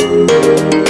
Música